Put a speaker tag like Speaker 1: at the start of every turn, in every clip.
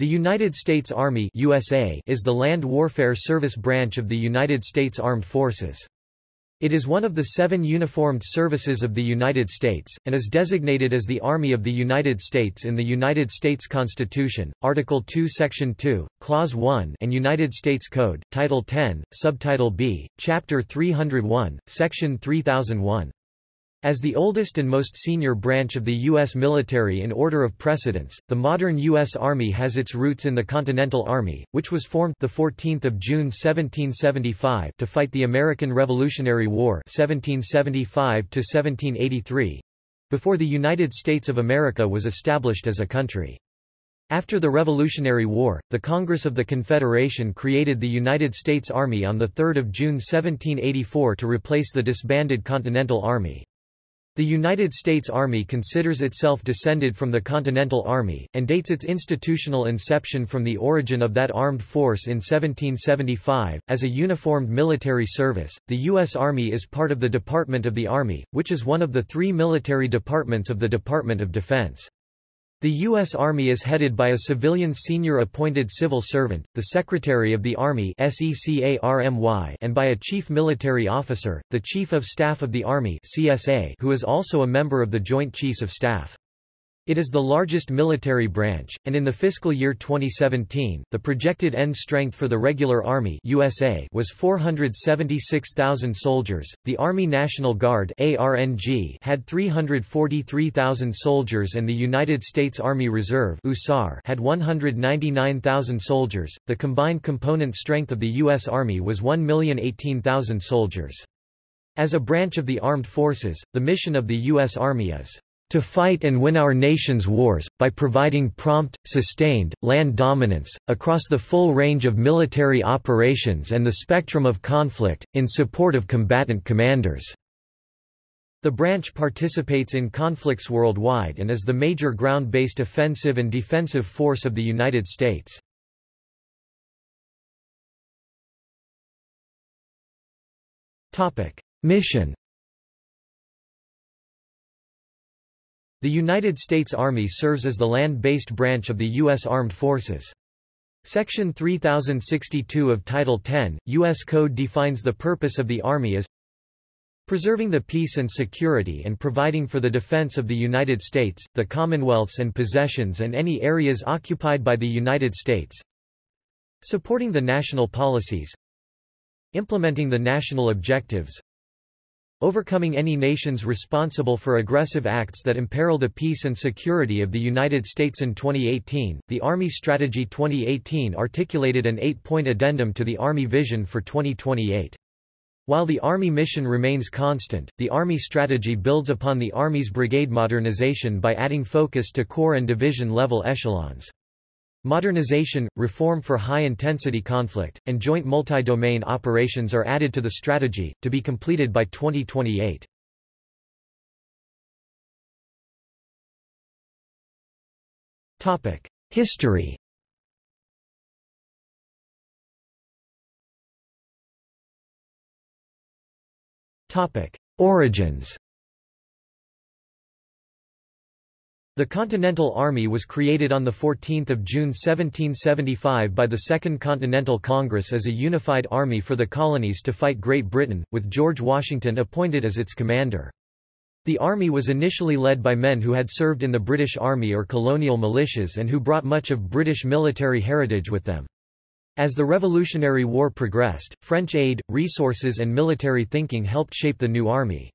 Speaker 1: The United States Army USA is the land warfare service branch of the United States Armed Forces. It is one of the seven uniformed services of the United States, and is designated as the Army of the United States in the United States Constitution, Article 2 Section 2, Clause 1 and United States Code, Title 10, Subtitle B, Chapter 301, Section 3001. As the oldest and most senior branch of the U.S. military in order of precedence, the modern U.S. Army has its roots in the Continental Army, which was formed 14 June 1775 to fight the American Revolutionary War 1775-1783, before the United States of America was established as a country. After the Revolutionary War, the Congress of the Confederation created the United States Army on 3 June 1784 to replace the disbanded Continental Army. The United States Army considers itself descended from the Continental Army, and dates its institutional inception from the origin of that armed force in 1775. As a uniformed military service, the U.S. Army is part of the Department of the Army, which is one of the three military departments of the Department of Defense. The U.S. Army is headed by a civilian senior appointed civil servant, the Secretary of the Army and by a chief military officer, the Chief of Staff of the Army who is also a member of the Joint Chiefs of Staff. It is the largest military branch, and in the fiscal year 2017, the projected end strength for the regular Army USA was 476,000 soldiers. The Army National Guard (ARNG) had 343,000 soldiers and the United States Army Reserve (USAR) had 199,000 soldiers. The combined component strength of the US Army was 1,018,000 soldiers. As a branch of the armed forces, the mission of the U.S. Army is to fight and win our nation's wars, by providing prompt, sustained, land dominance, across the full range of military operations and the spectrum of conflict, in support of combatant commanders." The branch participates in conflicts worldwide and is the major ground-based offensive and defensive force of the United States. Mission The United States Army serves as the land-based branch of the U.S. Armed Forces. Section 3062 of Title 10, U.S. Code defines the purpose of the Army as preserving the peace and security and providing for the defense of the United States, the Commonwealths and possessions and any areas occupied by the United States, supporting the national policies, implementing the national objectives, overcoming any nations responsible for aggressive acts that imperil the peace and security of the United States in 2018. The Army Strategy 2018 articulated an eight-point addendum to the Army Vision for 2028. While the Army mission remains constant, the Army strategy builds upon the Army's brigade modernization by adding focus to corps and division level echelons. Modernization, reform for high-intensity conflict, and joint multi-domain operations are added to the strategy, to be completed by 2028. History Origins The Continental Army was created on 14 June 1775 by the Second Continental Congress as a unified army for the colonies to fight Great Britain, with George Washington appointed as its commander. The army was initially led by men who had served in the British Army or colonial militias and who brought much of British military heritage with them. As the Revolutionary War progressed, French aid, resources and military thinking helped shape the new army.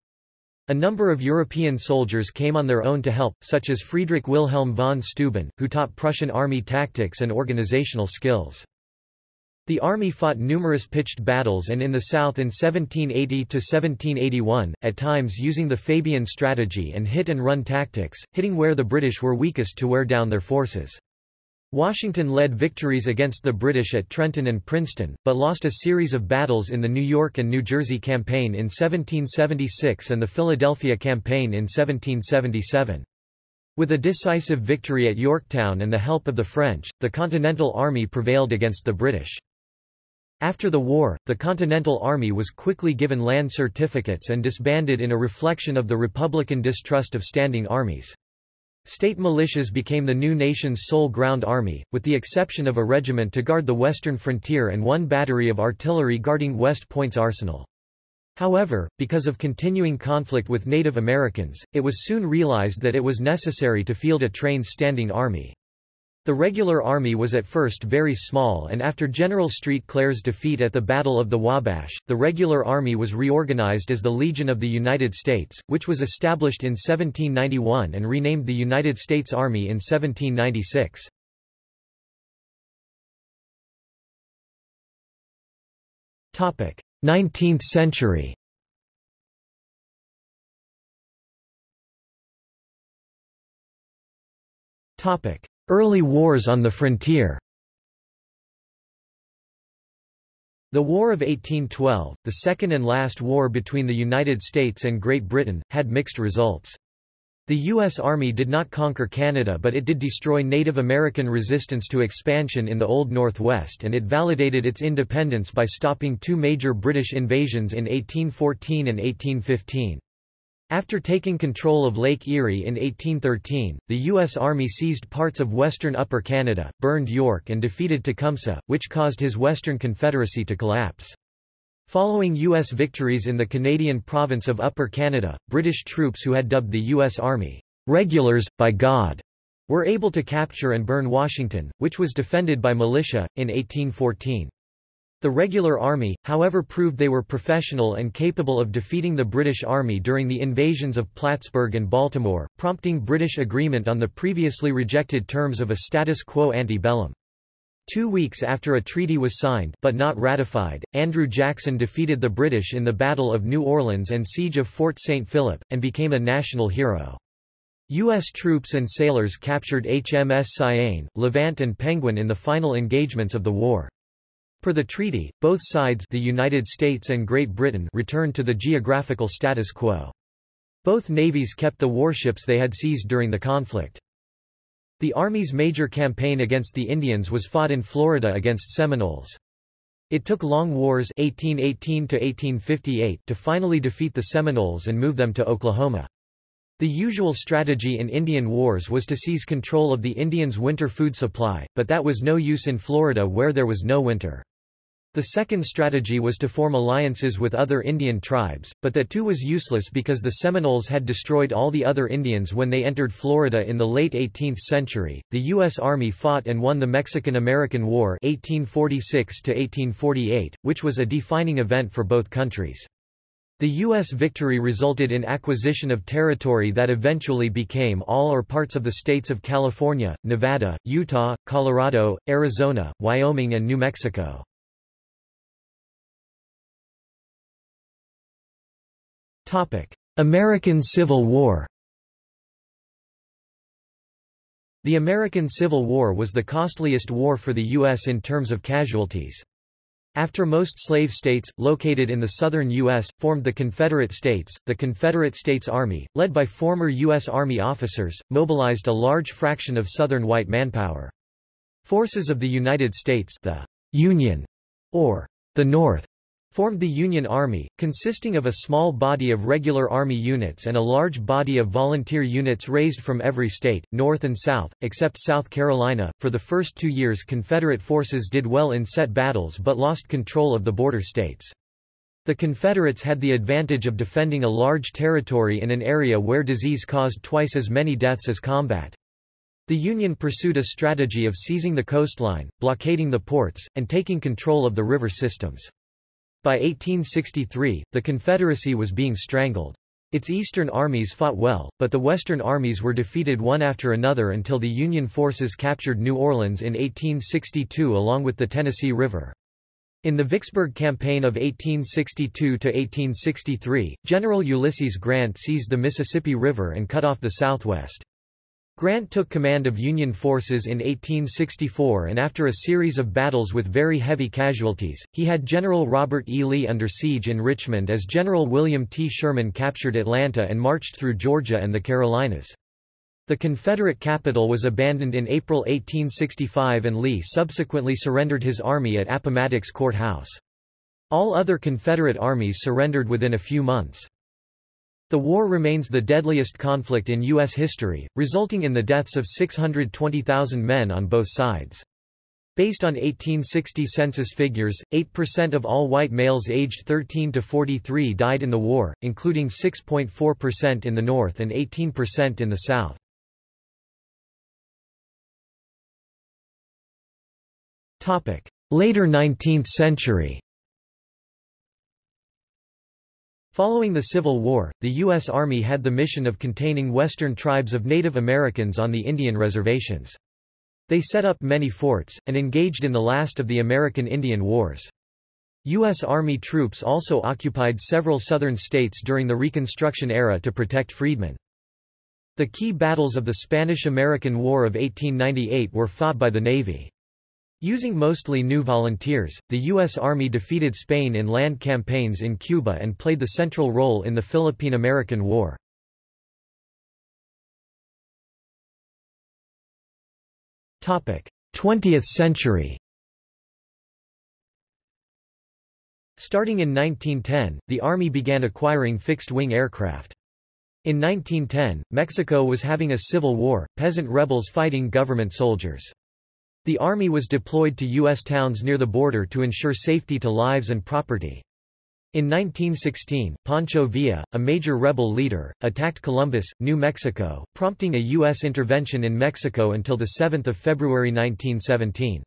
Speaker 1: A number of European soldiers came on their own to help, such as Friedrich Wilhelm von Steuben, who taught Prussian army tactics and organizational skills. The army fought numerous pitched battles and in the south in 1780–1781, at times using the Fabian strategy and hit-and-run tactics, hitting where the British were weakest to wear down their forces. Washington led victories against the British at Trenton and Princeton, but lost a series of battles in the New York and New Jersey Campaign in 1776 and the Philadelphia Campaign in 1777. With a decisive victory at Yorktown and the help of the French, the Continental Army prevailed against the British. After the war, the Continental Army was quickly given land certificates and disbanded in a reflection of the Republican distrust of standing armies. State militias became the new nation's sole ground army, with the exception of a regiment to guard the western frontier and one battery of artillery guarding West Point's arsenal. However, because of continuing conflict with Native Americans, it was soon realized that it was necessary to field a trained standing army. The regular army was at first very small and after General Street Clair's defeat at the Battle of the Wabash, the regular army was reorganized as the Legion of the United States, which was established in 1791 and renamed the United States Army in 1796. Topic: 19th century. Topic: Early wars on the frontier The War of 1812, the second and last war between the United States and Great Britain, had mixed results. The U.S. Army did not conquer Canada but it did destroy Native American resistance to expansion in the Old Northwest and it validated its independence by stopping two major British invasions in 1814 and 1815. After taking control of Lake Erie in 1813, the U.S. Army seized parts of western Upper Canada, burned York and defeated Tecumseh, which caused his Western Confederacy to collapse. Following U.S. victories in the Canadian province of Upper Canada, British troops who had dubbed the U.S. Army, "'regulars, by God' were able to capture and burn Washington, which was defended by militia, in 1814. The regular army, however proved they were professional and capable of defeating the British Army during the invasions of Plattsburgh and Baltimore, prompting British agreement on the previously rejected terms of a status quo ante bellum. Two weeks after a treaty was signed but not ratified, Andrew Jackson defeated the British in the Battle of New Orleans and Siege of Fort St. Philip, and became a national hero. U.S. troops and sailors captured HMS Cyane, Levant and Penguin in the final engagements of the war. Per the treaty, both sides the United States and Great Britain returned to the geographical status quo. Both navies kept the warships they had seized during the conflict. The Army's major campaign against the Indians was fought in Florida against Seminoles. It took long wars 1818 to, to finally defeat the Seminoles and move them to Oklahoma. The usual strategy in Indian wars was to seize control of the Indians' winter food supply, but that was no use in Florida where there was no winter. The second strategy was to form alliances with other Indian tribes, but that too was useless because the Seminoles had destroyed all the other Indians when they entered Florida in the late 18th century. The U.S. Army fought and won the Mexican-American War 1846 1848, which was a defining event for both countries. The U.S. victory resulted in acquisition of territory that eventually became all or parts of the states of California, Nevada, Utah, Colorado, Arizona, Wyoming and New Mexico. American Civil War The American Civil War was the costliest war for the U.S. in terms of casualties. After most slave states, located in the southern U.S., formed the Confederate States, the Confederate States Army, led by former U.S. Army officers, mobilized a large fraction of southern white manpower. Forces of the United States the Union, or the North, formed the Union Army, consisting of a small body of regular Army units and a large body of volunteer units raised from every state, North and South, except South Carolina. For the first two years Confederate forces did well in set battles but lost control of the border states. The Confederates had the advantage of defending a large territory in an area where disease caused twice as many deaths as combat. The Union pursued a strategy of seizing the coastline, blockading the ports, and taking control of the river systems. By 1863, the Confederacy was being strangled. Its eastern armies fought well, but the western armies were defeated one after another until the Union forces captured New Orleans in 1862 along with the Tennessee River. In the Vicksburg Campaign of 1862–1863, General Ulysses Grant seized the Mississippi River and cut off the southwest. Grant took command of Union forces in 1864 and after a series of battles with very heavy casualties, he had General Robert E. Lee under siege in Richmond as General William T. Sherman captured Atlanta and marched through Georgia and the Carolinas. The Confederate capital was abandoned in April 1865 and Lee subsequently surrendered his army at Appomattox Court House. All other Confederate armies surrendered within a few months. The war remains the deadliest conflict in U.S. history, resulting in the deaths of 620,000 men on both sides. Based on 1860 census figures, 8% of all white males aged 13 to 43 died in the war, including 6.4% in the North and 18% in the South. Later 19th century Following the Civil War, the U.S. Army had the mission of containing western tribes of Native Americans on the Indian reservations. They set up many forts, and engaged in the last of the American Indian Wars. U.S. Army troops also occupied several southern states during the Reconstruction era to protect freedmen. The key battles of the Spanish-American War of 1898 were fought by the Navy. Using mostly new volunteers, the U.S. Army defeated Spain in land campaigns in Cuba and played the central role in the Philippine-American War. Topic: 20th century Starting in 1910, the Army began acquiring fixed-wing aircraft. In 1910, Mexico was having a civil war, peasant rebels fighting government soldiers. The Army was deployed to U.S. towns near the border to ensure safety to lives and property. In 1916, Pancho Villa, a major rebel leader, attacked Columbus, New Mexico, prompting a U.S. intervention in Mexico until 7 February 1917.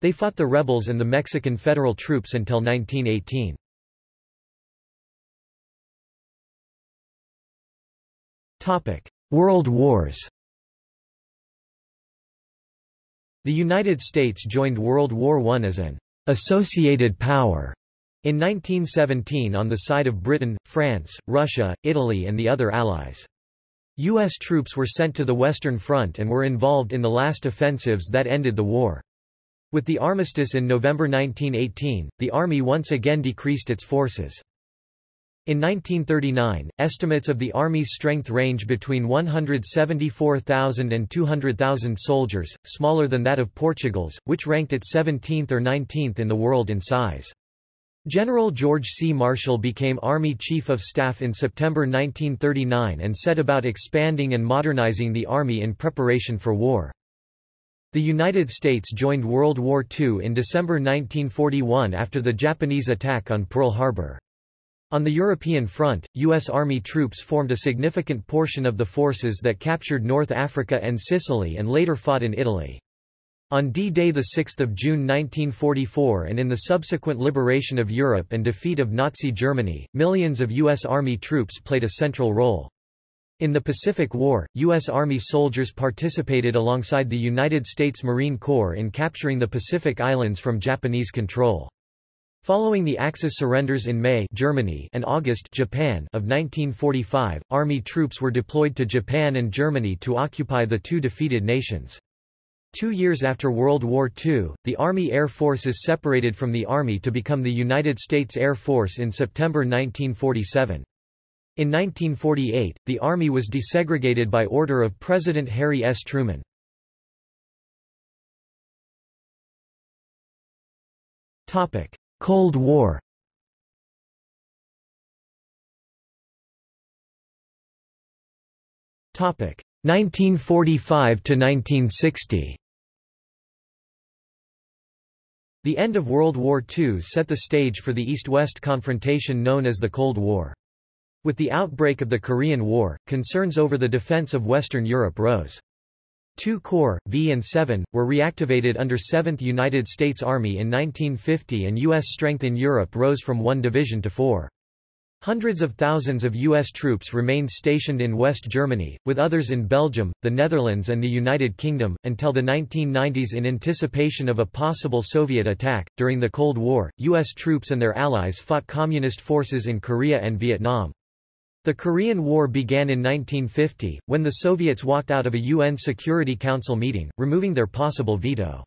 Speaker 1: They fought the rebels and the Mexican federal troops until 1918. World Wars The United States joined World War I as an associated power in 1917 on the side of Britain, France, Russia, Italy and the other Allies. U.S. troops were sent to the Western Front and were involved in the last offensives that ended the war. With the armistice in November 1918, the Army once again decreased its forces. In 1939, estimates of the Army's strength range between 174,000 and 200,000 soldiers, smaller than that of Portugal's, which ranked it 17th or 19th in the world in size. General George C. Marshall became Army Chief of Staff in September 1939 and set about expanding and modernizing the Army in preparation for war. The United States joined World War II in December 1941 after the Japanese attack on Pearl Harbor. On the European front, U.S. Army troops formed a significant portion of the forces that captured North Africa and Sicily and later fought in Italy. On D-Day 6 June 1944 and in the subsequent liberation of Europe and defeat of Nazi Germany, millions of U.S. Army troops played a central role. In the Pacific War, U.S. Army soldiers participated alongside the United States Marine Corps in capturing the Pacific Islands from Japanese control. Following the Axis surrenders in May Germany and August Japan of 1945, Army troops were deployed to Japan and Germany to occupy the two defeated nations. Two years after World War II, the Army Air Forces separated from the Army to become the United States Air Force in September 1947. In 1948, the Army was desegregated by order of President Harry S. Truman. Cold War Topic 1945 to 1960. The end of World War II set the stage for the East-West confrontation known as the Cold War. With the outbreak of the Korean War, concerns over the defense of Western Europe rose. Two Corps, V and 7, were reactivated under 7th United States Army in 1950 and U.S. strength in Europe rose from one division to four. Hundreds of thousands of U.S. troops remained stationed in West Germany, with others in Belgium, the Netherlands and the United Kingdom, until the 1990s in anticipation of a possible Soviet attack. During the Cold War, U.S. troops and their allies fought Communist forces in Korea and Vietnam. The Korean War began in 1950, when the Soviets walked out of a UN Security Council meeting, removing their possible veto.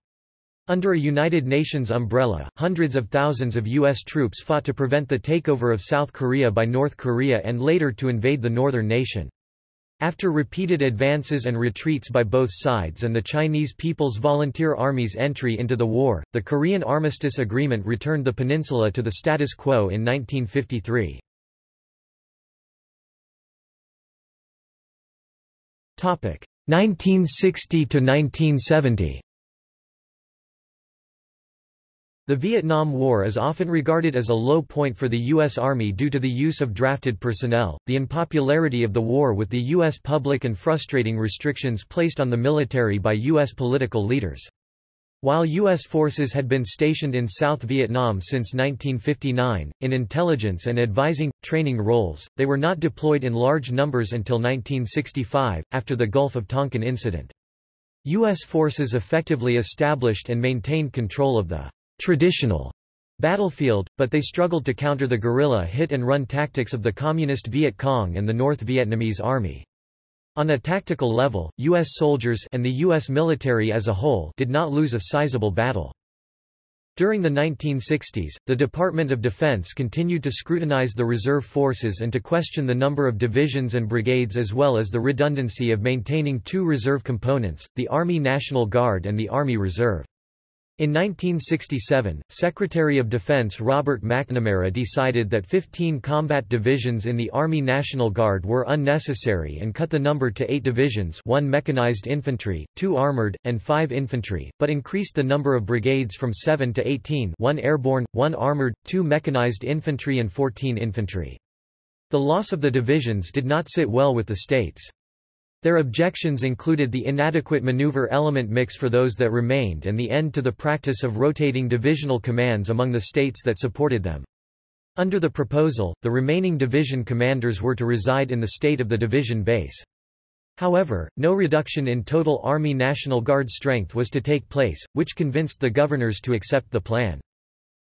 Speaker 1: Under a United Nations umbrella, hundreds of thousands of U.S. troops fought to prevent the takeover of South Korea by North Korea and later to invade the northern nation. After repeated advances and retreats by both sides and the Chinese People's Volunteer Army's entry into the war, the Korean Armistice Agreement returned the peninsula to the status quo in 1953. 1960 to 1970 The Vietnam War is often regarded as a low point for the U.S. Army due to the use of drafted personnel, the unpopularity of the war with the U.S. public and frustrating restrictions placed on the military by U.S. political leaders. While U.S. forces had been stationed in South Vietnam since 1959, in intelligence and advising, training roles, they were not deployed in large numbers until 1965, after the Gulf of Tonkin incident. U.S. forces effectively established and maintained control of the traditional battlefield, but they struggled to counter the guerrilla hit-and-run tactics of the Communist Viet Cong and the North Vietnamese Army. On a tactical level, U.S. soldiers and the U.S. military as a whole did not lose a sizable battle. During the 1960s, the Department of Defense continued to scrutinize the reserve forces and to question the number of divisions and brigades as well as the redundancy of maintaining two reserve components, the Army National Guard and the Army Reserve. In 1967, Secretary of Defense Robert McNamara decided that 15 combat divisions in the Army National Guard were unnecessary and cut the number to eight divisions one mechanized infantry, two armored, and five infantry, but increased the number of brigades from 7 to 18 one airborne, one armored, two mechanized infantry and 14 infantry. The loss of the divisions did not sit well with the states. Their objections included the inadequate maneuver element mix for those that remained and the end to the practice of rotating divisional commands among the states that supported them. Under the proposal, the remaining division commanders were to reside in the state of the division base. However, no reduction in total Army National Guard strength was to take place, which convinced the governors to accept the plan.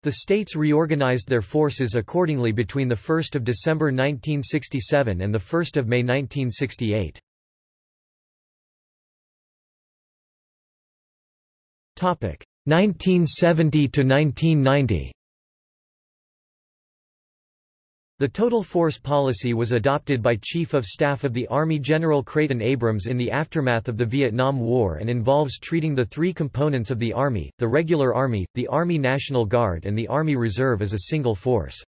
Speaker 1: The states reorganized their forces accordingly between 1 December 1967 and 1 May 1968. 1970 to 1990. The total force policy was adopted by Chief of Staff of the Army General Creighton Abrams in the aftermath of the Vietnam War and involves treating the three components of the Army, the regular Army, the Army National Guard and the Army Reserve as a single force.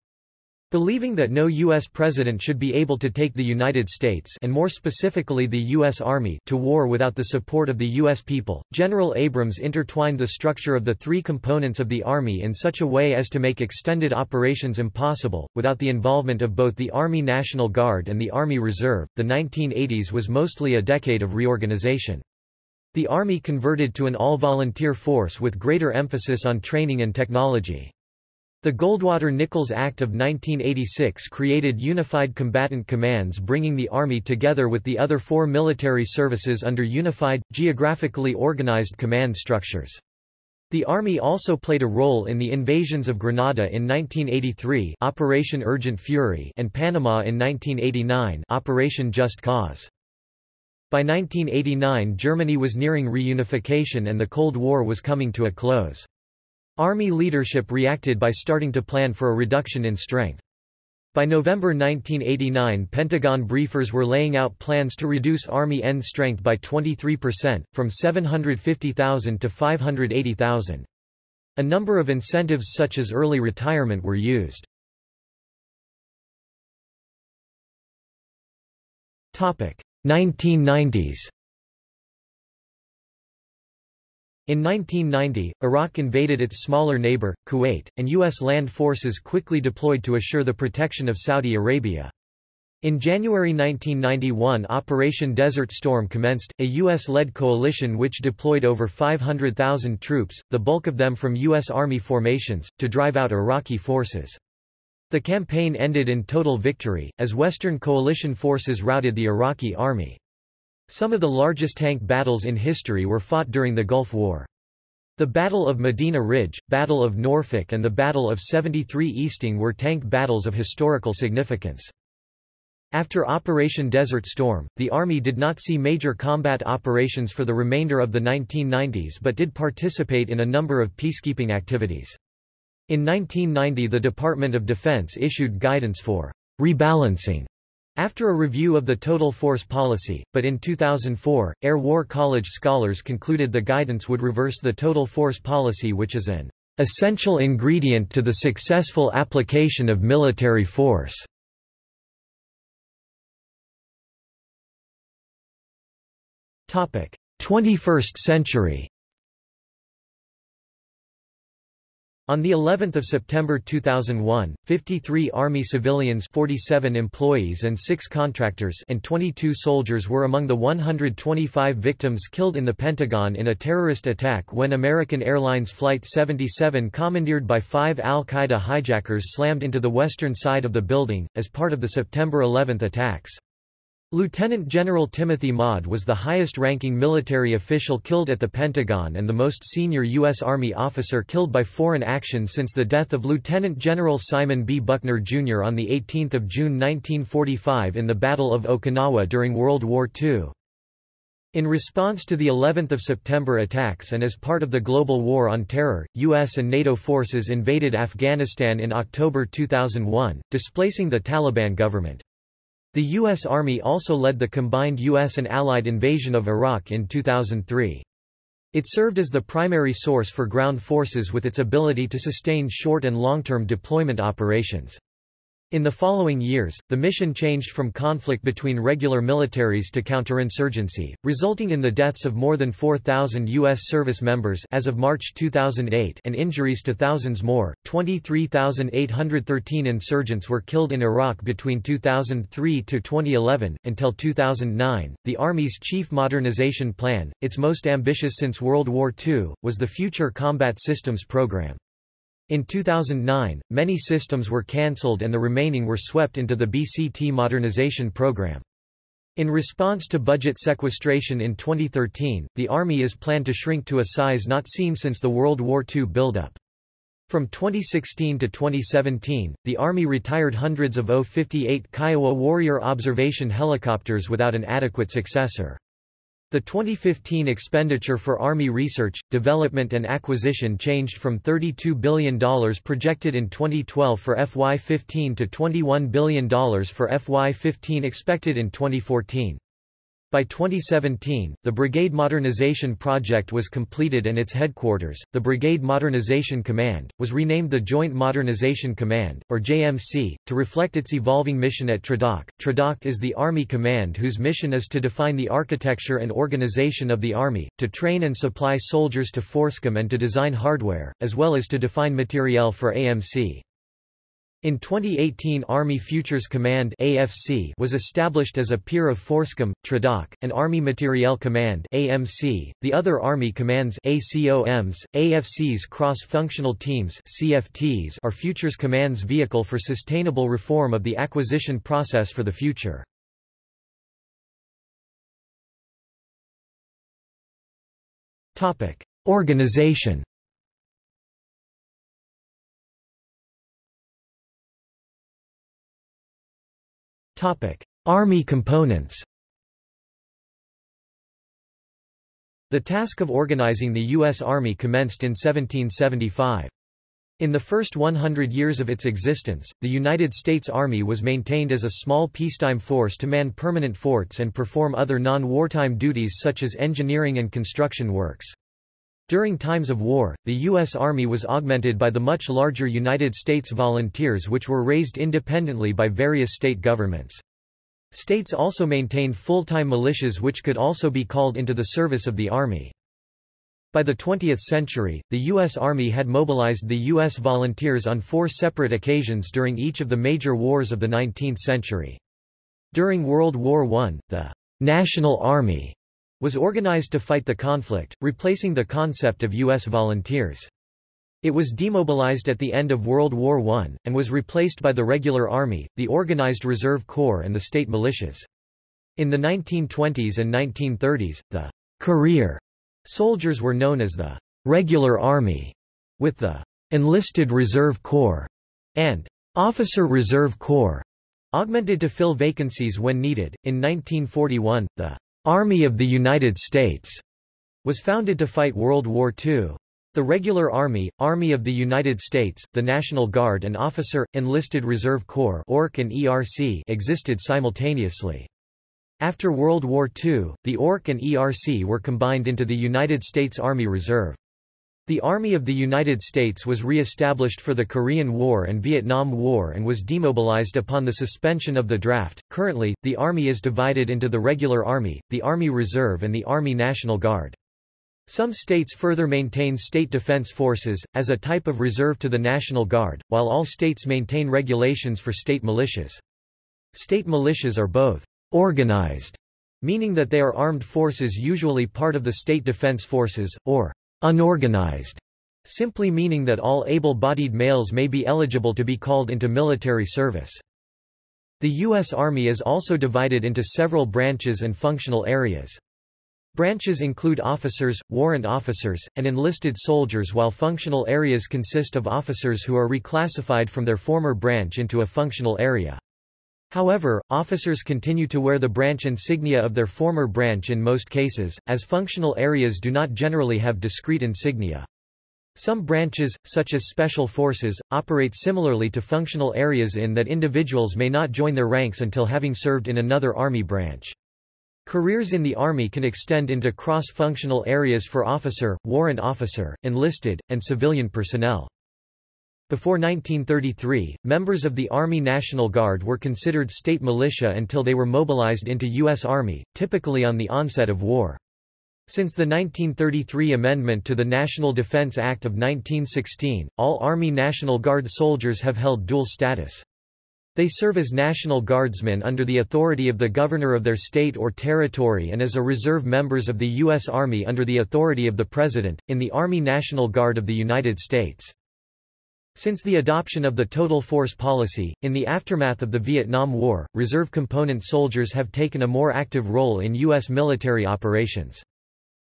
Speaker 1: Believing that no U.S. president should be able to take the United States and more specifically the U.S. Army to war without the support of the U.S. people, General Abrams intertwined the structure of the three components of the Army in such a way as to make extended operations impossible, without the involvement of both the Army National Guard and the Army Reserve. The 1980s was mostly a decade of reorganization. The Army converted to an all-volunteer force with greater emphasis on training and technology. The Goldwater-Nichols Act of 1986 created unified combatant commands bringing the Army together with the other four military services under unified, geographically organized command structures. The Army also played a role in the invasions of Grenada in 1983 Operation Urgent Fury and Panama in 1989 Operation Just Cause. By 1989 Germany was nearing reunification and the Cold War was coming to a close. Army leadership reacted by starting to plan for a reduction in strength. By November 1989 Pentagon briefers were laying out plans to reduce Army end strength by 23%, from 750,000 to 580,000. A number of incentives such as early retirement were used. Topic 1990s In 1990, Iraq invaded its smaller neighbor, Kuwait, and U.S. land forces quickly deployed to assure the protection of Saudi Arabia. In January 1991 Operation Desert Storm commenced, a U.S.-led coalition which deployed over 500,000 troops, the bulk of them from U.S. Army formations, to drive out Iraqi forces. The campaign ended in total victory, as Western coalition forces routed the Iraqi army. Some of the largest tank battles in history were fought during the Gulf War. The Battle of Medina Ridge, Battle of Norfolk and the Battle of 73 Easting were tank battles of historical significance. After Operation Desert Storm, the Army did not see major combat operations for the remainder of the 1990s but did participate in a number of peacekeeping activities. In 1990 the Department of Defense issued guidance for rebalancing after a review of the total force policy, but in 2004, Air War College scholars concluded the guidance would reverse the total force policy which is an essential ingredient to the successful application of military force. Topic: 21st century On the 11th of September 2001, 53 Army civilians 47 employees and 6 contractors and 22 soldiers were among the 125 victims killed in the Pentagon in a terrorist attack when American Airlines Flight 77 commandeered by five al-Qaeda hijackers slammed into the western side of the building, as part of the September 11 attacks. Lieutenant General Timothy Maude was the highest-ranking military official killed at the Pentagon and the most senior U.S. Army officer killed by foreign action since the death of Lieutenant General Simon B. Buckner, Jr. on 18 June 1945 in the Battle of Okinawa during World War II. In response to the 11th of September attacks and as part of the global war on terror, US and NATO forces invaded Afghanistan in October 2001, displacing the Taliban government. The U.S. Army also led the combined U.S. and Allied invasion of Iraq in 2003. It served as the primary source for ground forces with its ability to sustain short and long-term deployment operations. In the following years, the mission changed from conflict between regular militaries to counterinsurgency, resulting in the deaths of more than 4,000 U.S. service members as of March 2008 and injuries to thousands more. 23,813 insurgents were killed in Iraq between 2003 to 2011. Until 2009, the Army's Chief Modernization Plan, its most ambitious since World War II, was the Future Combat Systems Program. In 2009, many systems were cancelled and the remaining were swept into the BCT modernization program. In response to budget sequestration in 2013, the Army is planned to shrink to a size not seen since the World War II buildup. From 2016 to 2017, the Army retired hundreds of O-58 Kiowa Warrior observation helicopters without an adequate successor. The 2015 expenditure for Army research, development and acquisition changed from $32 billion projected in 2012 for FY15 to $21 billion for FY15 expected in 2014. By 2017, the Brigade Modernization Project was completed and its headquarters, the Brigade Modernization Command, was renamed the Joint Modernization Command, or JMC, to reflect its evolving mission at TRADOC. TRADOC is the Army command whose mission is to define the architecture and organization of the Army, to train and supply soldiers to FORSCOM and to design hardware, as well as to define materiel for AMC. In 2018 Army Futures Command AFC was established as a peer of FORSCOM, TRADOC, and Army Materiel Command AMC. The other Army commands ACOMs, AFC's cross-functional teams CFTs are Futures Command's vehicle for sustainable reform of the acquisition process for the future. Organization Topic: Army components. The task of organizing the U.S. Army commenced in 1775. In the first 100 years of its existence, the United States Army was maintained as a small peacetime force to man permanent forts and perform other non-wartime duties such as engineering and construction works. During times of war, the U.S. Army was augmented by the much larger United States Volunteers which were raised independently by various state governments. States also maintained full-time militias which could also be called into the service of the Army. By the 20th century, the U.S. Army had mobilized the U.S. volunteers on four separate occasions during each of the major wars of the 19th century. During World War I, the National Army was organized to fight the conflict, replacing the concept of U.S. volunteers. It was demobilized at the end of World War I, and was replaced by the regular army, the Organized Reserve Corps and the state militias. In the 1920s and 1930s, the career soldiers were known as the regular army, with the enlisted reserve corps and officer reserve corps augmented to fill vacancies when needed. In 1941, the Army of the United States was founded to fight World War II. The Regular Army, Army of the United States, the National Guard and Officer, Enlisted Reserve Corps ORC and ERC existed simultaneously. After World War II, the ORC and ERC were combined into the United States Army Reserve. The Army of the United States was re-established for the Korean War and Vietnam War and was demobilized upon the suspension of the draft. Currently, the Army is divided into the Regular Army, the Army Reserve and the Army National Guard. Some states further maintain state defense forces, as a type of reserve to the National Guard, while all states maintain regulations for state militias. State militias are both organized, meaning that they are armed forces usually part of the state defense forces, or unorganized, simply meaning that all able-bodied males may be eligible to be called into military service. The U.S. Army is also divided into several branches and functional areas. Branches include officers, warrant officers, and enlisted soldiers while functional areas consist of officers who are reclassified from their former branch into a functional area. However, officers continue to wear the branch insignia of their former branch in most cases, as functional areas do not generally have discrete insignia. Some branches, such as special forces, operate similarly to functional areas in that individuals may not join their ranks until having served in another Army branch. Careers in the Army can extend into cross-functional areas for officer, warrant officer, enlisted, and civilian personnel. Before 1933, members of the Army National Guard were considered state militia until they were mobilized into U.S. Army, typically on the onset of war. Since the 1933 amendment to the National Defense Act of 1916, all Army National Guard soldiers have held dual status. They serve as National Guardsmen under the authority of the governor of their state or territory and as a reserve members of the U.S. Army under the authority of the President, in the Army National Guard of the United States. Since the adoption of the total force policy, in the aftermath of the Vietnam War, reserve component soldiers have taken a more active role in U.S. military operations.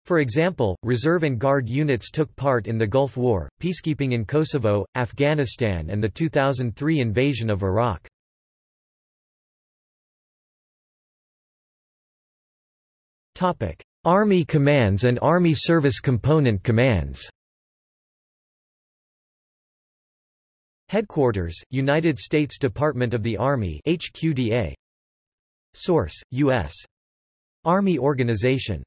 Speaker 1: For example, reserve and guard units took part in the Gulf War, peacekeeping in Kosovo, Afghanistan and the 2003 invasion of Iraq. Army commands and Army Service Component commands Headquarters, United States Department of the Army HQDA. Source, U.S. Army Organization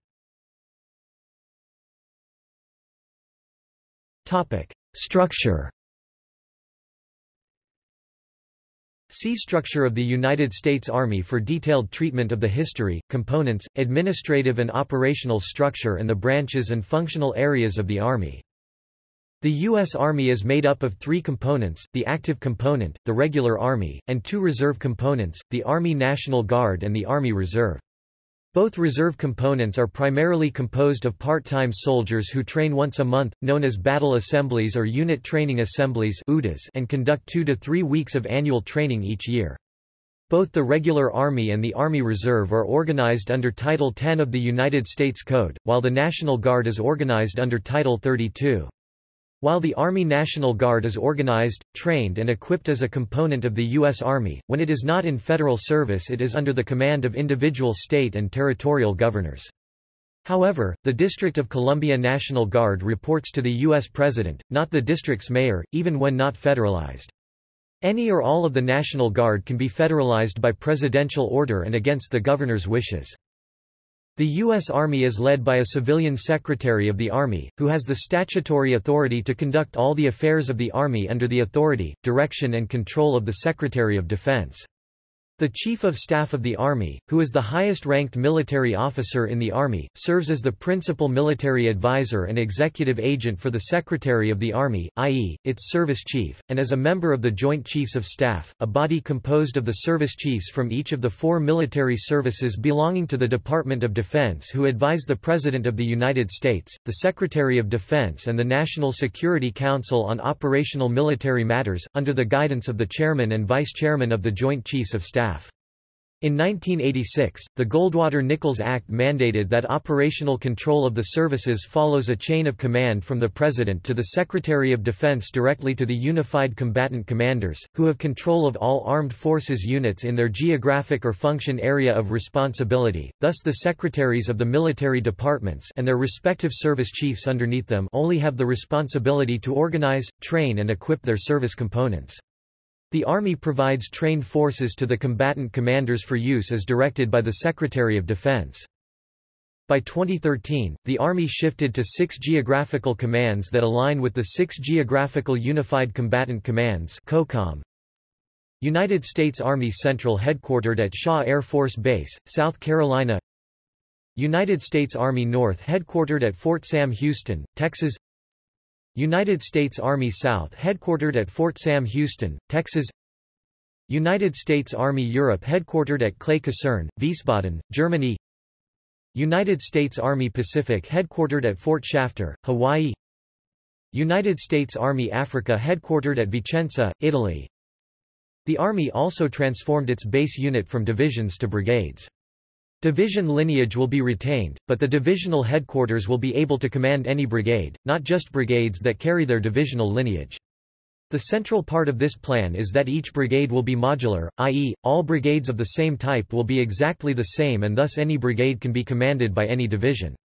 Speaker 1: Topic. Structure See Structure of the United States Army for detailed treatment of the history, components, administrative and operational structure and the branches and functional areas of the Army. The U.S. Army is made up of three components, the active component, the regular Army, and two reserve components, the Army National Guard and the Army Reserve. Both reserve components are primarily composed of part-time soldiers who train once a month, known as battle assemblies or unit training assemblies and conduct two to three weeks of annual training each year. Both the regular Army and the Army Reserve are organized under Title 10 of the United States Code, while the National Guard is organized under Title 32. While the Army National Guard is organized, trained and equipped as a component of the U.S. Army, when it is not in federal service it is under the command of individual state and territorial governors. However, the District of Columbia National Guard reports to the U.S. President, not the district's mayor, even when not federalized. Any or all of the National Guard can be federalized by presidential order and against the governor's wishes. The U.S. Army is led by a civilian Secretary of the Army, who has the statutory authority to conduct all the affairs of the Army under the authority, direction and control of the Secretary of Defense. The Chief of Staff of the Army, who is the highest-ranked military officer in the Army, serves as the principal military advisor and executive agent for the Secretary of the Army, i.e., its service chief, and as a member of the Joint Chiefs of Staff, a body composed of the service chiefs from each of the four military services belonging to the Department of Defense who advise the President of the United States, the Secretary of Defense and the National Security Council on operational military matters, under the guidance of the Chairman and Vice Chairman of the Joint Chiefs of Staff. In 1986, the Goldwater-Nichols Act mandated that operational control of the services follows a chain of command from the President to the Secretary of Defense directly to the Unified Combatant Commanders, who have control of all armed forces units in their geographic or function area of responsibility, thus the secretaries of the military departments and their respective service chiefs underneath them only have the responsibility to organize, train and equip their service components. The Army provides trained forces to the combatant commanders for use as directed by the Secretary of Defense. By 2013, the Army shifted to six geographical commands that align with the six Geographical Unified Combatant Commands. United States Army Central headquartered at Shaw Air Force Base, South Carolina United States Army North headquartered at Fort Sam Houston, Texas United States Army South headquartered at Fort Sam Houston, Texas. United States Army Europe headquartered at Clay Kaserne, Wiesbaden, Germany. United States Army Pacific headquartered at Fort Shafter, Hawaii. United States Army Africa headquartered at Vicenza, Italy. The Army also transformed its base unit from divisions to brigades. Division lineage will be retained, but the divisional headquarters will be able to command any brigade, not just brigades that carry their divisional lineage. The central part of this plan is that each brigade will be modular, i.e., all brigades of the same type will be exactly the same and thus any brigade can be commanded by any division.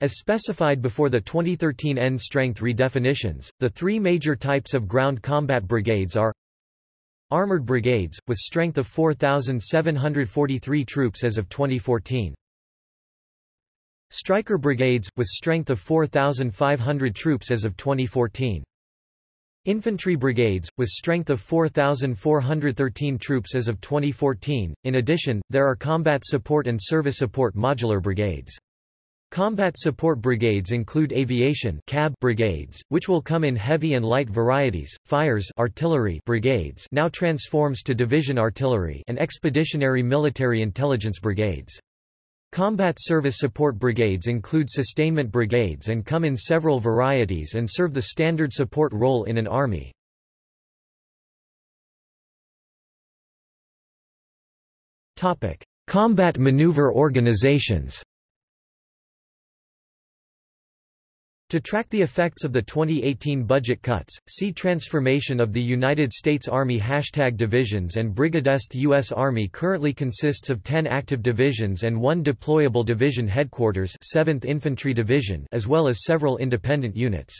Speaker 1: As specified before the 2013 end strength redefinitions, the three major types of ground combat brigades are Armored brigades, with strength of 4,743 troops as of 2014. Stryker brigades, with strength of 4,500 troops as of 2014. Infantry brigades, with strength of 4,413 troops as of 2014. In addition, there are combat support and service support modular brigades. Combat support brigades include aviation cab brigades, which will come in heavy and light varieties, fires artillery brigades now transforms to division artillery and expeditionary military intelligence brigades. Combat service support brigades include sustainment brigades and come in several varieties and serve the standard support role in an army. Combat maneuver organizations To track the effects of the 2018 budget cuts, see Transformation of the United States Army Hashtag Divisions and Brigadest U.S. Army currently consists of 10 active divisions and one deployable division headquarters 7th Infantry Division as well as several independent units.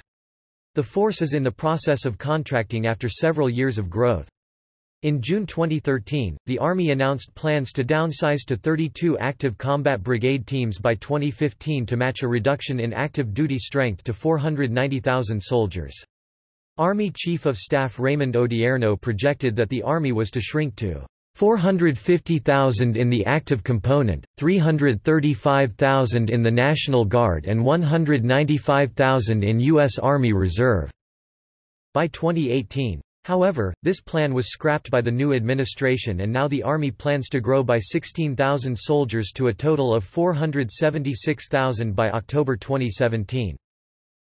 Speaker 1: The force is in the process of contracting after several years of growth. In June 2013, the Army announced plans to downsize to 32 active combat brigade teams by 2015 to match a reduction in active duty strength to 490,000 soldiers. Army Chief of Staff Raymond Odierno projected that the Army was to shrink to 450,000 in the active component, 335,000 in the National Guard and 195,000 in U.S. Army Reserve by 2018. However, this plan was scrapped by the new administration and now the Army plans to grow by 16,000 soldiers to a total of 476,000 by October 2017.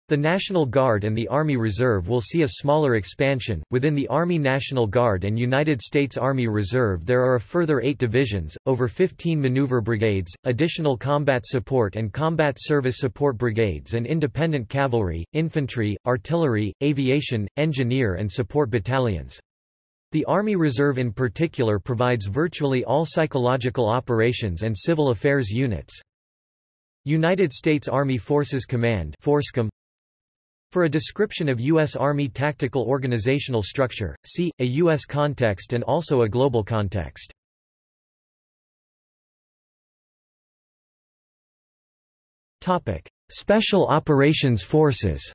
Speaker 1: The National Guard and the Army Reserve will see a smaller expansion. Within the Army National Guard and United States Army Reserve, there are a further eight divisions, over 15 maneuver brigades, additional combat support and combat service support brigades, and independent cavalry, infantry, artillery, aviation, engineer, and support battalions. The Army Reserve in particular provides virtually all psychological operations and civil affairs units. United States Army Forces Command for a description of U.S. Army tactical organizational structure, see, a U.S. context and also a global context. Special Operations Forces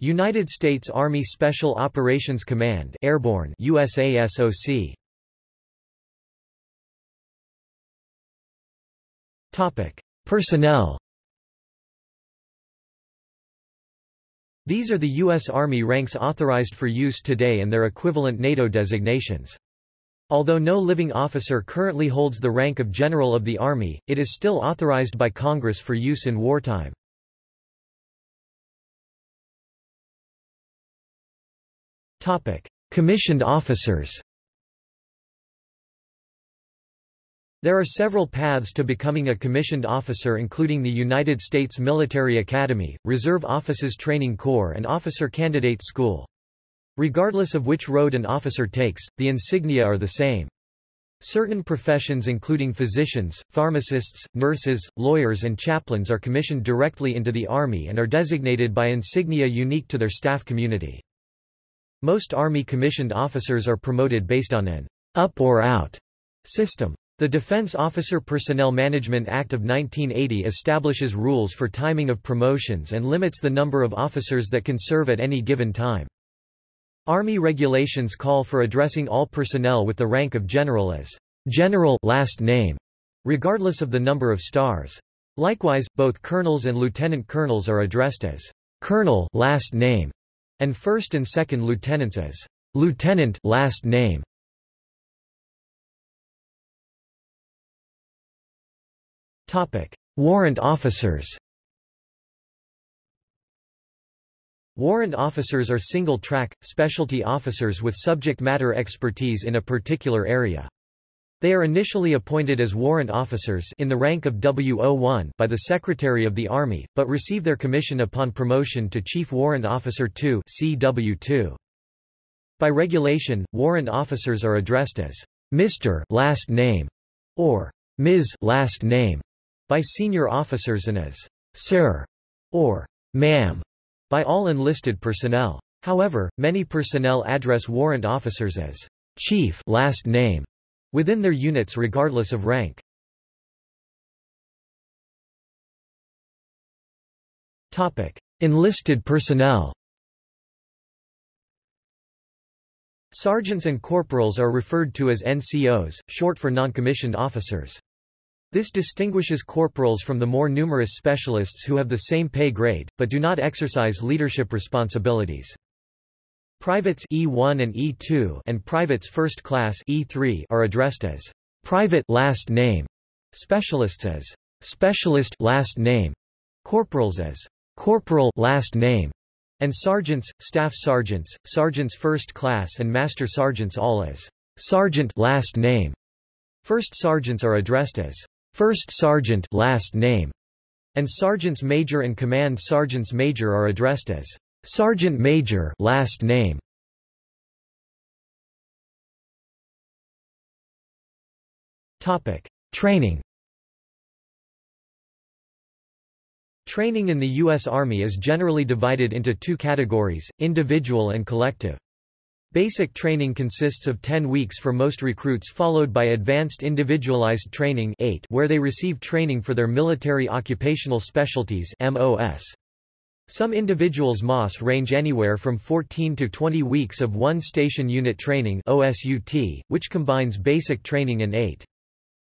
Speaker 1: United States Army Special Operations Command Airborne USASOC Topic Personnel These are the U.S. Army ranks authorized for use today and their equivalent NATO designations. Although no living officer currently holds the rank of General of the Army, it is still authorized by Congress for use in wartime. Commissioned officers There are several paths to becoming a commissioned officer including the United States Military Academy, Reserve Officers Training Corps and Officer Candidate School. Regardless of which road an officer takes, the insignia are the same. Certain professions including physicians, pharmacists, nurses, lawyers and chaplains are commissioned directly into the Army and are designated by insignia unique to their staff community. Most Army commissioned officers are promoted based on an up or out system. The Defense Officer Personnel Management Act of 1980 establishes rules for timing of promotions and limits the number of officers that can serve at any given time. Army regulations call for addressing all personnel with the rank of general as general last name, regardless of the number of stars. Likewise, both colonels and lieutenant colonels are addressed as colonel last name, and first and second lieutenants as lieutenant last name. Warrant officers Warrant officers are single-track, specialty officers with subject matter expertise in a particular area. They are initially appointed as warrant officers in the rank of W01 by the Secretary of the Army, but receive their commission upon promotion to Chief Warrant Officer 2 CW2. By regulation, warrant officers are addressed as Mr. last name or Ms. last name by senior officers and as Sir or Ma'am by all enlisted personnel. However, many personnel address warrant officers as Chief last name within their units regardless of rank. Topic: Enlisted personnel. Sergeants and corporals are referred to as NCOs, short for noncommissioned officers. This distinguishes corporals from the more numerous specialists who have the same pay grade, but do not exercise leadership responsibilities. Privates E1 and E2 and privates first class E3 are addressed as private last name, specialists as specialist last name, corporals as corporal last name, and sergeants, staff sergeants, sergeants first class and master sergeants all as sergeant last name. First sergeants are addressed as First Sergeant last name, and Sergeants Major and Command Sergeants Major are addressed as Sergeant Major last name. Topic: Training. Training in the U.S. Army is generally divided into two categories, individual and collective. Basic training consists of 10 weeks for most recruits followed by Advanced Individualized Training AIT where they receive training for their military occupational specialties MOS. Some individuals MOS range anywhere from 14 to 20 weeks of one station unit training OSUT, which combines basic training and AIT.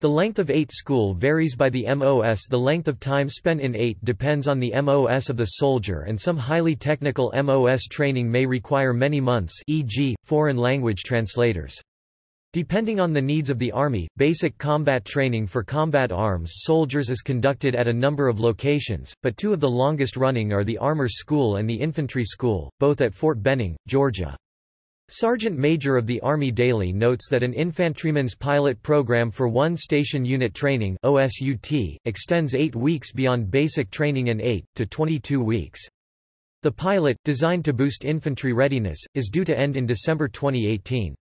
Speaker 1: The length of AIT school varies by the MOS The length of time spent in AIT depends on the MOS of the soldier and some highly technical MOS training may require many months e.g., foreign language translators. Depending on the needs of the Army, basic combat training for combat arms soldiers is conducted at a number of locations, but two of the longest running are the Armor School and the Infantry School, both at Fort Benning, Georgia. Sergeant Major of the Army Dailey notes that an infantryman's pilot program for one station unit training OSUT, extends eight weeks beyond basic training and AIT, to 22 weeks. The pilot, designed to boost infantry readiness, is due to end in December 2018.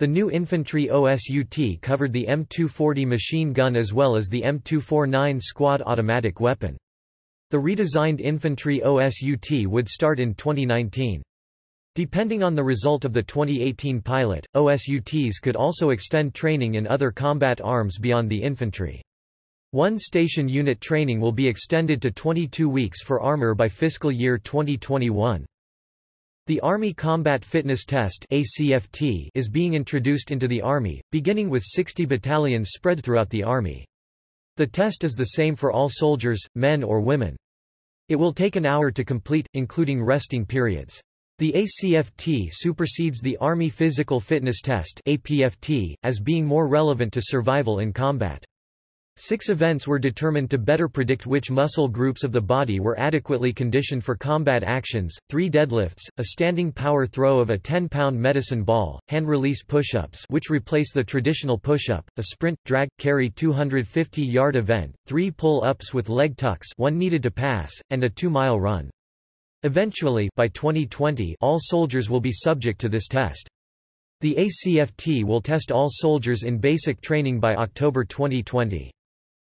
Speaker 1: The new infantry OSUT covered the M240 machine gun as well as the M249 squad automatic weapon. The redesigned infantry OSUT would start in 2019. Depending on the result of the 2018 pilot, OSUTs could also extend training in other combat arms beyond the infantry. One station unit training will be extended to 22 weeks for armor by fiscal year 2021. The Army Combat Fitness Test ACFT is being introduced into the Army, beginning with 60 battalions spread throughout the Army. The test is the same for all soldiers, men or women. It will take an hour to complete, including resting periods. The ACFT supersedes the Army Physical Fitness Test APFT, as being more relevant to survival in combat. Six events were determined to better predict which muscle groups of the body were adequately conditioned for combat actions, three deadlifts, a standing power throw of a 10-pound medicine ball, hand-release push-ups which replace the traditional push-up, a sprint, drag, carry 250-yard event, three pull-ups with leg tucks one needed to pass, and a two-mile run. Eventually by 2020 all soldiers will be subject to this test. The ACFT will test all soldiers in basic training by October 2020.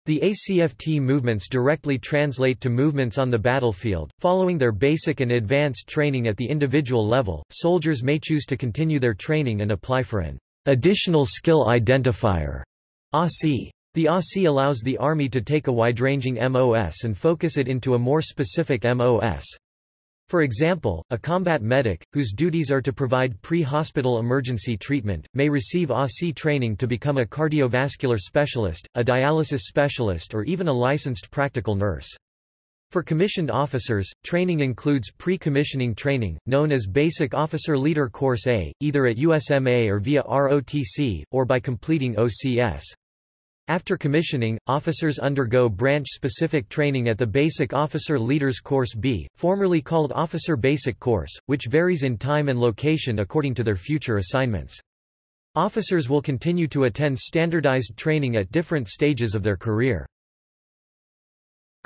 Speaker 1: The ACFT movements directly translate to movements on the battlefield. Following their basic and advanced training at the individual level, soldiers may choose to continue their training and apply for an additional skill identifier ASI. The ASI allows the Army to take a wide-ranging MOS and focus it into a more specific MOS. For example, a combat medic, whose duties are to provide pre-hospital emergency treatment, may receive ASI training to become a cardiovascular specialist, a dialysis specialist or even a licensed practical nurse. For commissioned officers, training includes pre-commissioning training, known as Basic Officer Leader Course A, either at USMA or via ROTC, or by completing OCS. After commissioning, officers undergo branch-specific training at the Basic Officer Leaders Course B, formerly called Officer Basic Course, which varies in time and location according to their future assignments. Officers will continue to attend standardized training at different stages of their career.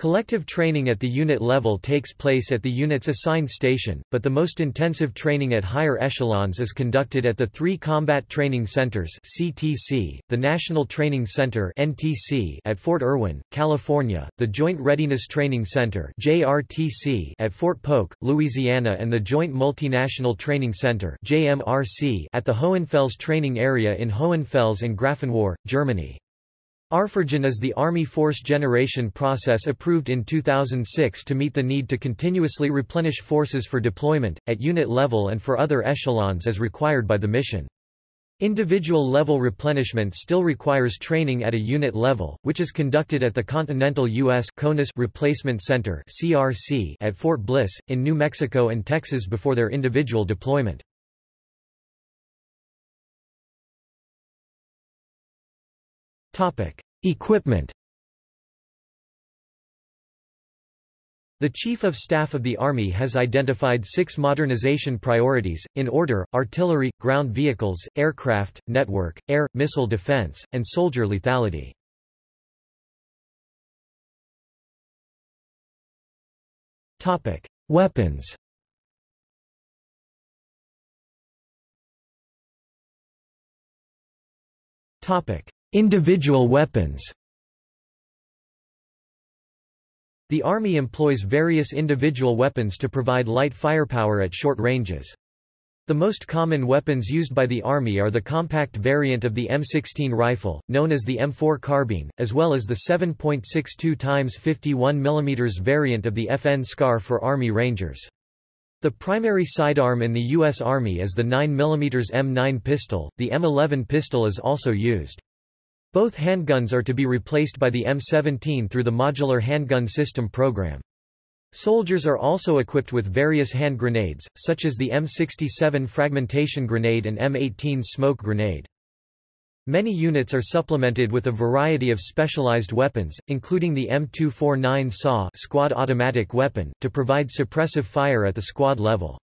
Speaker 1: Collective training at the unit level takes place at the unit's assigned station, but the most intensive training at higher echelons is conducted at the three Combat Training Centers CTC, the National Training Center NTC at Fort Irwin, California, the Joint Readiness Training Center JRTC at Fort Polk, Louisiana and the Joint Multinational Training Center JMRC at the Hohenfels Training Area in Hohenfels and Grafenwöhr, Germany. ARFORGEN is the Army Force Generation process approved in 2006 to meet the need to continuously replenish forces for deployment, at unit level and for other echelons as required by the mission. Individual level replenishment still requires training at a unit level, which is conducted at the Continental U.S. CONUS Replacement Center (CRC) at Fort Bliss, in New Mexico and Texas before their individual deployment. Equipment The Chief of Staff of the Army has identified six modernization priorities, in order, artillery, ground vehicles, aircraft, network, air, missile defense, and soldier lethality. Topic. Weapons Topic: Individual weapons The Army employs various individual weapons to provide light firepower at short ranges. The most common weapons used by the Army are the compact variant of the M16 rifle, known as the M4 carbine, as well as the 7.62 x 51 mm variant of the FN SCAR for Army Rangers. The primary sidearm in the U.S. Army is the 9mm M9 pistol, the M11 pistol is also used. Both handguns are to be replaced by the M17 through the Modular Handgun System program. Soldiers are also equipped with various hand grenades, such as the M67 fragmentation grenade and M18 smoke grenade. Many units are supplemented with a variety of specialized weapons, including the M249 SAW squad automatic weapon, to provide suppressive fire at the squad level.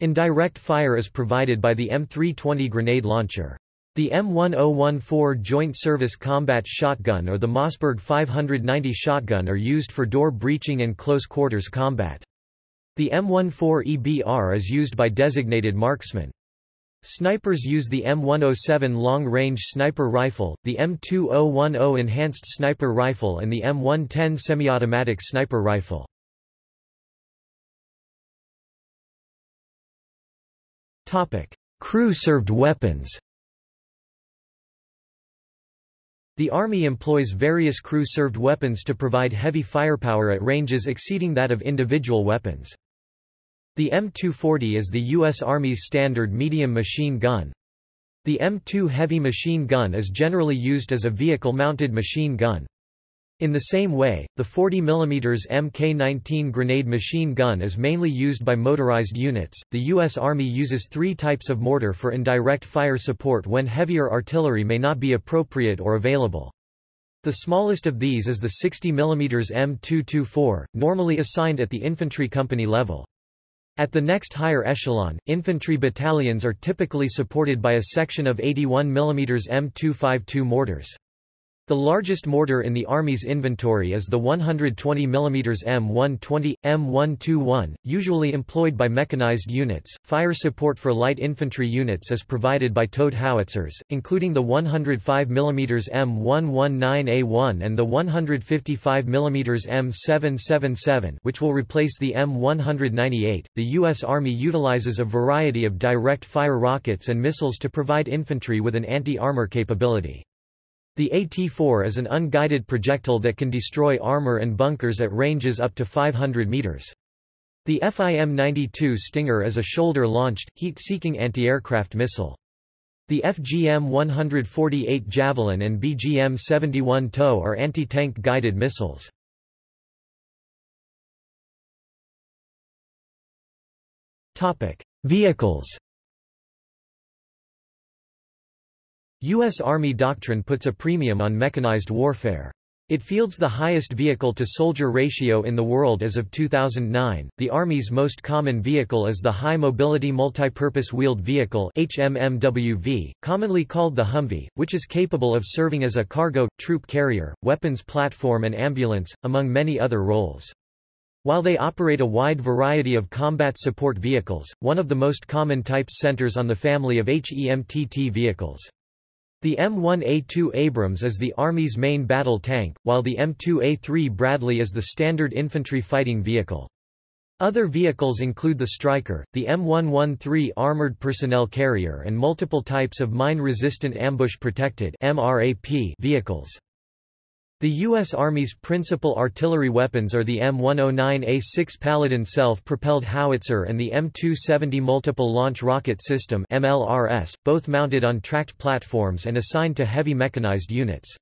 Speaker 1: Indirect fire is provided by the M320 grenade launcher. The M1014 Joint Service Combat Shotgun or the Mossberg 590 shotgun are used for door breaching and close quarters combat. The M14EBR is used by designated marksmen. Snipers use the M107 long-range sniper rifle, the M2010 enhanced sniper rifle and the M110 semi-automatic sniper rifle. Crew-served weapons The Army employs various crew-served weapons to provide heavy firepower at ranges exceeding that of individual weapons. The M240 is the U.S. Army's standard medium machine gun. The M2 heavy machine gun is generally used as a vehicle-mounted machine gun. In the same way, the 40 mm Mk19 grenade machine gun is mainly used by motorized units. The U.S. Army uses three types of mortar for indirect fire support when heavier artillery may not be appropriate or available. The smallest of these is the 60 mm M224, normally assigned at the infantry company level. At the next higher echelon, infantry battalions are typically supported by a section of 81 mm M252 mortars. The largest mortar in the Army's inventory is the 120 mm M120, M121, usually employed by mechanized units. Fire support for light infantry units is provided by towed howitzers, including the 105 mm M119A1 and the 155 mm M777, which will replace the M198. The U.S. Army utilizes a variety of direct fire rockets and missiles to provide infantry with an anti armor capability. The AT-4 is an unguided projectile that can destroy armor and bunkers at ranges up to 500 meters. The FIM-92 Stinger is a shoulder-launched, heat-seeking anti-aircraft missile. The FGM-148 Javelin and BGM-71 TOW are anti-tank guided missiles. Vehicles U.S. Army doctrine puts a premium on mechanized warfare. It fields the highest vehicle-to-soldier ratio in the world as of 2009. The Army's most common vehicle is the High Mobility Multipurpose Wheeled Vehicle HMMWV, commonly called the Humvee, which is capable of serving as a cargo, troop carrier, weapons platform and ambulance, among many other roles. While they operate a wide variety of combat support vehicles, one of the most common types centers on the family of HEMTT vehicles. The M1A2 Abrams is the Army's main battle tank, while the M2A3 Bradley is the standard infantry fighting vehicle. Other vehicles include the Stryker, the M113 Armored Personnel Carrier and multiple types of mine-resistant ambush-protected vehicles. The U.S. Army's principal artillery weapons are the M109A6 Paladin self-propelled howitzer and the M270 Multiple Launch Rocket System MLRS, both mounted on tracked platforms and assigned to heavy mechanized units.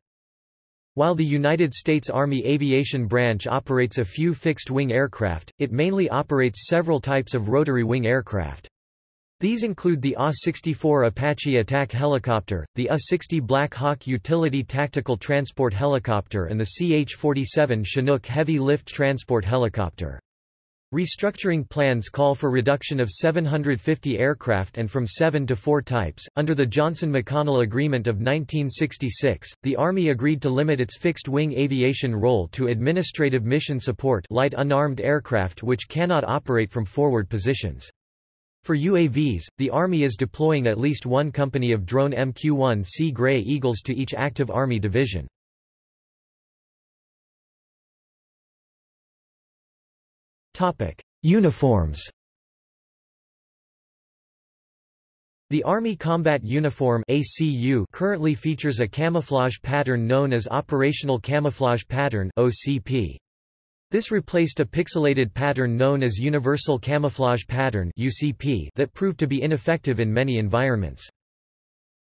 Speaker 1: While the United States Army Aviation Branch operates a few fixed-wing aircraft, it mainly operates several types of rotary-wing aircraft. These include the AH-64 Apache attack helicopter, the AH-60 Black Hawk utility tactical transport helicopter and the CH-47 Chinook heavy lift transport helicopter. Restructuring plans call for reduction of 750 aircraft and from 7 to 4 types. Under the Johnson-McConnell Agreement of 1966, the Army agreed to limit its fixed-wing aviation role to administrative mission support light unarmed aircraft which cannot operate from forward positions. For UAVs, the Army is deploying at least one company of drone MQ-1C Gray Eagles to each active Army division. Uniforms The Army Combat Uniform ACU currently features a camouflage pattern known as Operational Camouflage Pattern OCP. This replaced a pixelated pattern known as Universal Camouflage Pattern UCP that proved to be ineffective in many environments.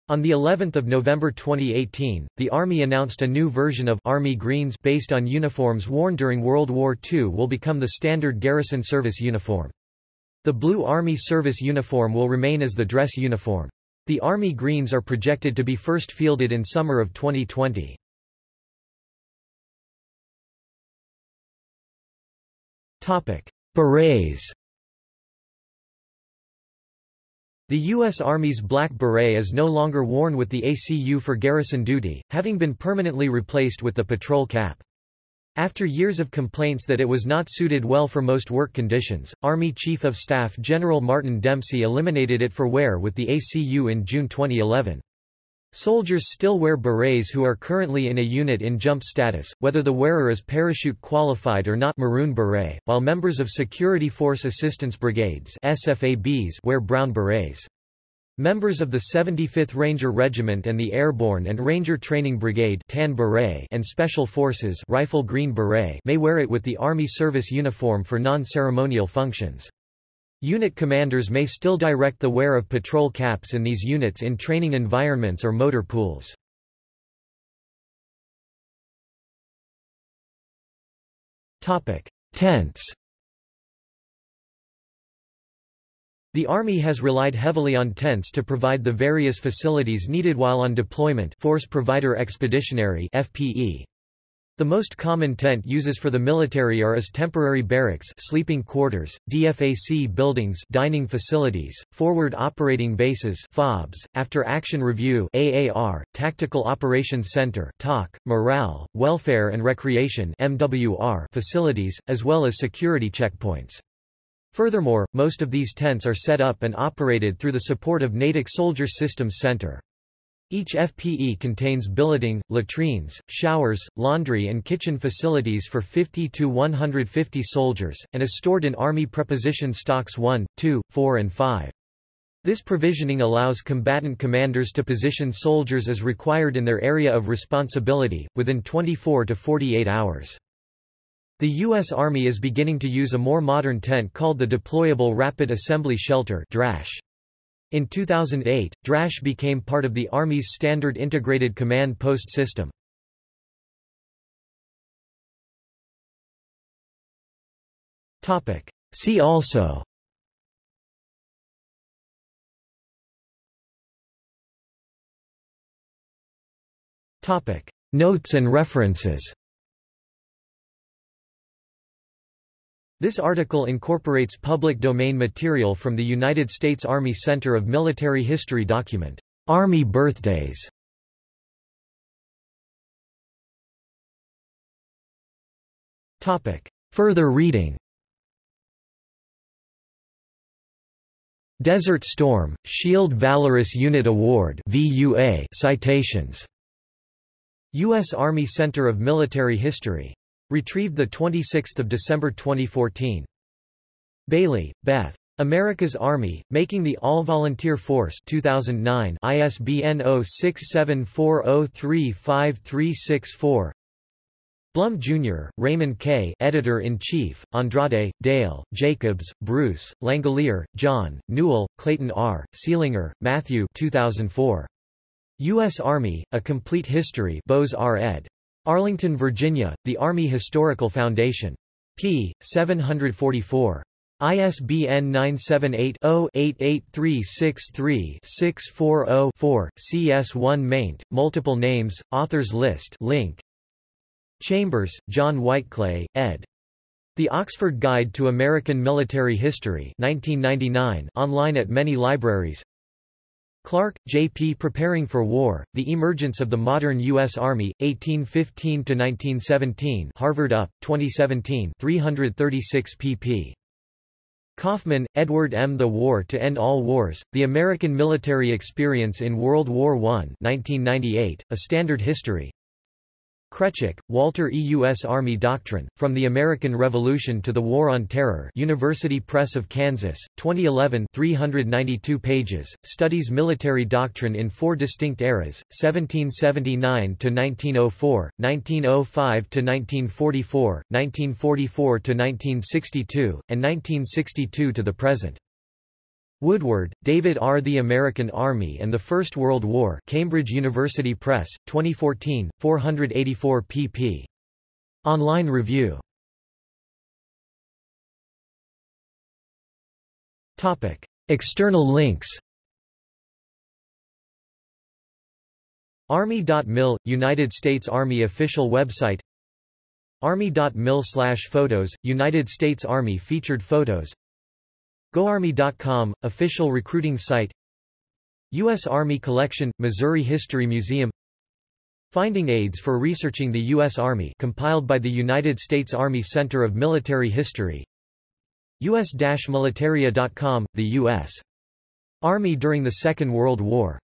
Speaker 1: On the 11th of November 2018, the Army announced a new version of Army Greens based on uniforms worn during World War II will become the standard garrison service uniform. The blue Army service uniform will remain as the dress uniform. The Army Greens are projected to be first fielded in summer of 2020. Berets The U.S. Army's black beret is no longer worn with the ACU for garrison duty, having been permanently replaced with the patrol cap. After years of complaints that it was not suited well for most work conditions, Army Chief of Staff General Martin Dempsey eliminated it for wear with the ACU in June 2011. Soldiers still wear berets who are currently in a unit in jump status, whether the wearer is parachute qualified or not maroon beret, while members of Security Force Assistance Brigades SFABs wear brown berets. Members of the 75th Ranger Regiment and the Airborne and Ranger Training Brigade tan beret and Special Forces rifle green beret may wear it with the Army service uniform for non-ceremonial functions. Unit commanders may still direct the wear of patrol caps in these units in training environments or motor pools. Tents The Army has relied heavily on tents to provide the various facilities needed while on deployment Force Provider Expeditionary FPE. The most common tent uses for the military are as temporary barracks sleeping quarters, DFAC buildings dining facilities, forward operating bases FOBs, after action review AAR, Tactical Operations Center TOC, morale, welfare and recreation MWR facilities, as well as security checkpoints. Furthermore, most of these tents are set up and operated through the support of Natick Soldier Systems Center. Each FPE contains billeting, latrines, showers, laundry and kitchen facilities for 50 to 150 soldiers, and is stored in Army Preposition Stocks 1, 2, 4 and 5. This provisioning allows combatant commanders to position soldiers as required in their area of responsibility, within 24 to 48 hours. The U.S. Army is beginning to use a more modern tent called the Deployable Rapid Assembly Shelter DRASH. In 2008, DRASH became part of the Army's standard integrated command post system. See also Notes and references This article incorporates public domain material from the United States Army Center of Military History document, Army Birthdays. Further reading Desert Storm, Shield Valorous Unit Award VUA citations. U.S. Army Center of Military History. Retrieved 26 December 2014. Bailey, Beth. America's Army, Making the All-Volunteer Force 2009 ISBN 0674035364 Bluhm, Jr., Raymond K. Editor-in-Chief, Andrade, Dale, Jacobs, Bruce, Langelier, John, Newell, Clayton R., Seelinger, Matthew 2004. U.S. Army, A Complete History Beaux-Arts ed. Arlington, Virginia, The Army Historical Foundation. p. 744. ISBN 978-0-88363-640-4, CS1 maint, multiple names, authors list link, Chambers, John Whiteclay, ed. The Oxford Guide to American Military History 1999, online at many libraries Clark, J.P. Preparing for War, The Emergence of the Modern U.S. Army, 1815–1917 Harvard UP, 2017 336 pp. Coffman, Edward M. The War to End All Wars, The American Military Experience in World War I 1998, A Standard History Kretchik, Walter E. U.S. Army Doctrine, From the American Revolution to the War on Terror University Press of Kansas, 2011 392 pages, studies military doctrine in four distinct eras, 1779–1904, 1905–1944, 1944–1962, and 1962 to the present. Woodward, David R. The American Army and the First World War Cambridge University Press, 2014, 484 pp. Online review. External links. Army.mil – United States Army official website. Army.mil photos – United States Army featured photos GoArmy.com, official recruiting site U.S. Army Collection, Missouri History Museum Finding aids for researching the U.S. Army compiled by the United States Army Center of Military History US-militaria.com, the U.S. Army during the Second World War